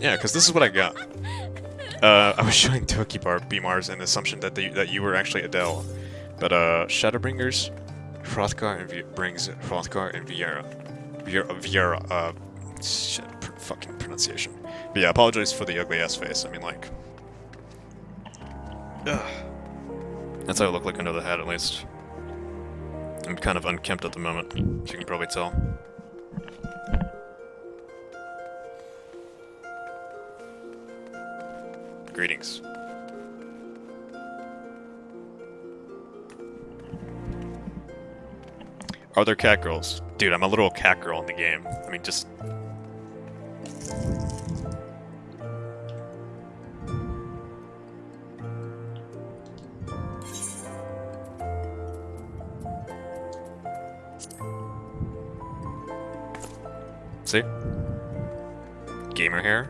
Yeah, because this is what I got. Uh, I was showing Tokibar Beamars an assumption that they, that you were actually Adele, but uh, Shadowbringers, Hrothgar and v brings Hrothgar and Viera, Viera, Viera uh, shit, pr fucking pronunciation. But yeah, apologize for the ugly ass face. I mean, like, ugh. that's how I look like under the hat, at least. I'm kind of unkempt at the moment, as you can probably tell. Greetings. Are there cat girls? Dude, I'm a little cat girl in the game. I mean, just... See? Gamer hair?